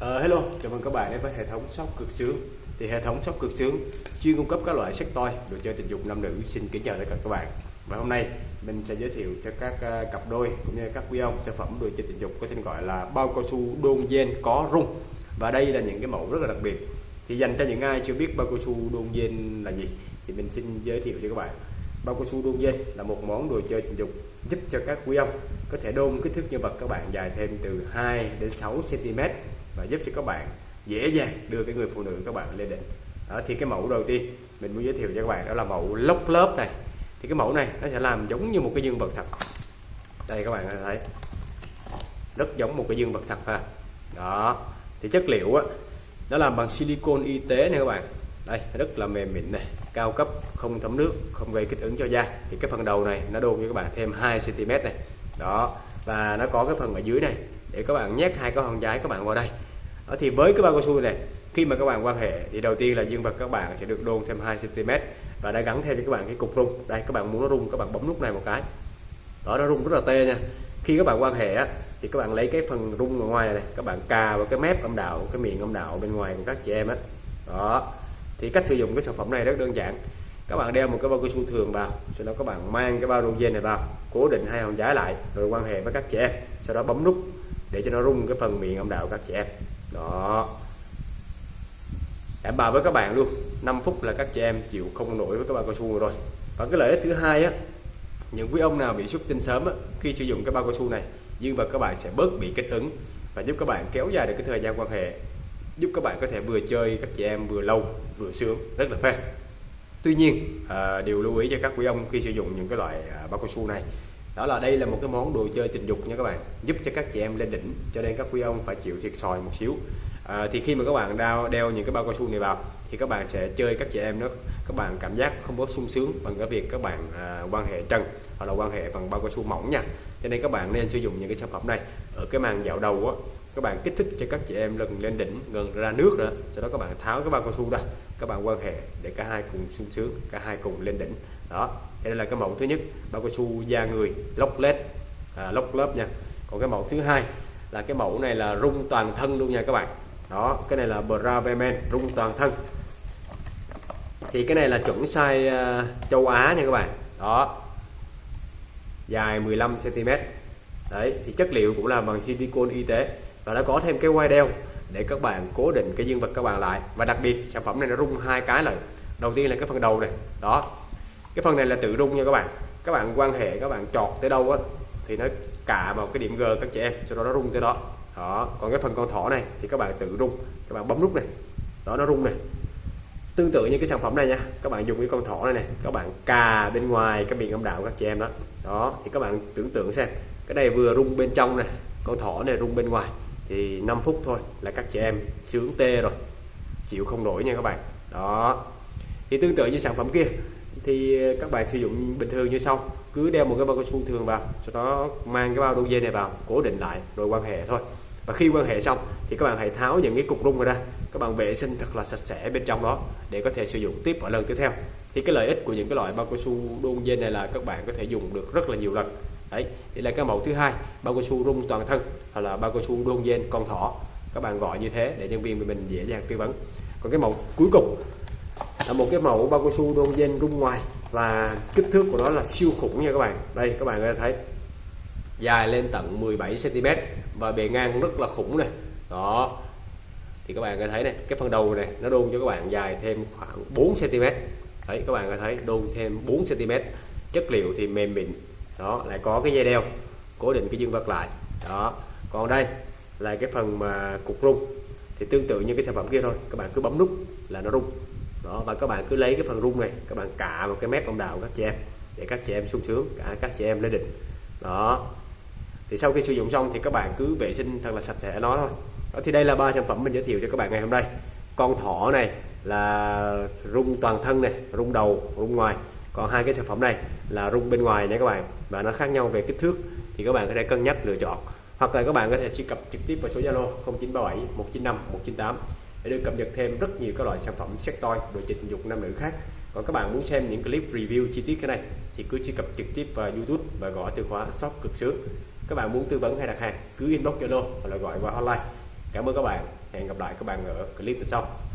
Uh, hello, chào mừng các bạn đến với hệ thống sóc cực sướng. Thì hệ thống sóc cực sướng chuyên cung cấp các loại sách toy đồ chơi tình dục nam nữ. Xin kính chào tất cả các bạn. Và hôm nay mình sẽ giới thiệu cho các uh, cặp đôi cũng như các quý ông sản phẩm đồ chơi tình dục có tên gọi là bao cao su đôn gen có rung. Và đây là những cái mẫu rất là đặc biệt. Thì dành cho những ai chưa biết bao cao su đôn gen là gì thì mình xin giới thiệu cho các bạn. Bao cao su đôn gen là một món đồ chơi tình dục giúp cho các quý ông có thể đôn kích thước nhân vật các bạn dài thêm từ 2 đến 6 cm và giúp cho các bạn dễ dàng đưa cái người phụ nữ các bạn lên đỉnh. Đó, thì cái mẫu đầu tiên mình muốn giới thiệu cho các bạn đó là mẫu lốc lớp này. Thì cái mẫu này nó sẽ làm giống như một cái dương vật thật. Đây, các bạn thấy. Rất giống một cái dương vật thật ha. Đó, thì chất liệu á, nó làm bằng silicon y tế này các bạn. Đây, rất là mềm mịn này cao cấp, không thấm nước, không gây kích ứng cho da. Thì cái phần đầu này nó đôn cho các bạn thêm 2 cm này. Đó, và nó có cái phần ở dưới này để các bạn nhét hai cái hòn giái các bạn vào đây đó, thì với cái bao cao su này khi mà các bạn quan hệ thì đầu tiên là dương vật các bạn sẽ được đôn thêm 2 cm và đã gắn thêm cho các bạn cái cục rung đây các bạn muốn nó rung các bạn bấm nút này một cái đó nó rung rất là tê nha khi các bạn quan hệ á, thì các bạn lấy cái phần rung ở ngoài này, này các bạn cà vào cái mép âm đạo cái miệng âm đạo bên ngoài của các chị em á đó thì cách sử dụng cái sản phẩm này rất đơn giản các bạn đeo một cái bao cao su thường vào sau đó các bạn mang cái bao rung dây này vào cố định hai hòn giá lại rồi quan hệ với các chị em sau đó bấm nút để cho nó rung cái phần miệng âm đạo các chị em. Đó. Đảm bảo với các bạn luôn. 5 phút là các chị em chịu không nổi với cái bao cao su rồi. Và cái lợi ích thứ hai á những quý ông nào bị xuất tinh sớm á, khi sử dụng cái bao cao su này dương vật các bạn sẽ bớt bị kích ứng và giúp các bạn kéo dài được cái thời gian quan hệ giúp các bạn có thể vừa chơi các chị em vừa lâu vừa sướng rất là phê. Tuy nhiên à, điều lưu ý cho các quý ông khi sử dụng những cái loại à, bao cao su này đó là đây là một cái món đồ chơi tình dục nha các bạn giúp cho các chị em lên đỉnh cho nên các quý ông phải chịu thiệt sòi một xíu. À, thì khi mà các bạn đeo đeo những cái bao cao su này vào thì các bạn sẽ chơi các chị em đó các bạn cảm giác không có sung sướng bằng cái việc các bạn à, quan hệ trần hoặc là quan hệ bằng bao cao su mỏng nha. Cho nên các bạn nên sử dụng những cái sản phẩm này. Ở cái màn dạo đầu á các bạn kích thích cho các chị em lần lên đỉnh gần ra nước nữa sau đó các bạn tháo cái bao cao su ra các bạn quan hệ để cả hai cùng sung sướng cả hai cùng lên đỉnh đó đây là cái mẫu thứ nhất bao cao su da người lóc led à, lóc lớp nha. Còn cái mẫu thứ hai là cái mẫu này là rung toàn thân luôn nha các bạn. Đó cái này là Bravemen rung toàn thân. Thì cái này là chuẩn size uh, châu Á nha các bạn. Đó dài 15 cm đấy thì chất liệu cũng là bằng silicon y tế và nó có thêm cái quai đeo để các bạn cố định cái dương vật các bạn lại. Và đặc biệt sản phẩm này nó rung hai cái lần đầu tiên là cái phần đầu này. Đó cái phần này là tự rung nha các bạn. Các bạn quan hệ, các bạn chọt tới đâu á, thì nó cả vào cái điểm G các chị em, sau đó nó rung tới đó. Đó, còn cái phần con thỏ này thì các bạn tự rung, các bạn bấm nút này. Đó, nó rung này. Tương tự như cái sản phẩm này nha, các bạn dùng cái con thỏ này này các bạn cà bên ngoài cái miệng âm đạo các chị em đó. Đó, thì các bạn tưởng tượng xem, cái này vừa rung bên trong này con thỏ này rung bên ngoài, thì 5 phút thôi là các chị em sướng tê rồi, chịu không nổi nha các bạn. Đó, thì tương tự như sản phẩm kia thì các bạn sử dụng bình thường như sau. Cứ đeo một cái bao cao su thường vào, sau đó mang cái bao đu dây này vào, cố định lại, rồi quan hệ thôi. Và khi quan hệ xong, thì các bạn hãy tháo những cái cục rung ra. Các bạn vệ sinh thật là sạch sẽ bên trong đó, để có thể sử dụng tiếp ở lần tiếp theo. Thì cái lợi ích của những cái loại bao cao su đôn dây này là các bạn có thể dùng được rất là nhiều lần. Đấy, thì là cái mẫu thứ hai, bao cao su rung toàn thân, hoặc là bao cao su đôn dây con thỏ. Các bạn gọi như thế để nhân viên mình dễ dàng tư vấn. Còn cái mẫu cuối cùng là một cái mẫu bao cao su đôn gen rung ngoài và kích thước của nó là siêu khủng nha các bạn. Đây, các bạn có thể thấy. Dài lên tận 17 cm và bề ngang rất là khủng này. Đó. Thì các bạn có thấy này, cái phần đầu này nó đôn cho các bạn dài thêm khoảng 4 cm đấy, các bạn có thấy đôn thêm 4 cm chất liệu thì mềm mịn. Đó, lại có cái dây đeo, cố định cái dương vật lại. Đó. Còn đây là cái phần mà cục rung. Thì tương tự như cái sản phẩm kia thôi. Các bạn cứ bấm nút là nó rung đó và các bạn cứ lấy cái phần rung này các bạn cạ vào cái mép âm đạo các chị em để các chị em sung sướng cả các chị em lên đỉnh đó. Thì sau khi sử dụng xong thì các bạn cứ vệ sinh thật là sạch sẽ nó thôi. Đó, thì đây là ba sản phẩm mình giới thiệu cho các bạn ngày hôm nay. Con thỏ này là rung toàn thân này rung đầu rung ngoài. Còn hai cái sản phẩm này là rung bên ngoài nha các bạn và nó khác nhau về kích thước. Thì các bạn có thể cân nhắc lựa chọn. Hoặc là các bạn có thể truy cập trực tiếp vào số Zalo 0937 195 198 để được cập nhật thêm rất nhiều các loại sản phẩm sex toy đồ chơi tình dục nam nữ khác. Còn các bạn muốn xem những clip review chi tiết cái này, thì cứ truy cập trực tiếp vào YouTube và gõ từ khóa shop cực sướng. Các bạn muốn tư vấn hay đặt hàng, cứ inbox Zalo hoặc là gọi qua hotline. Cảm ơn các bạn. Hẹn gặp lại các bạn ở clip sau.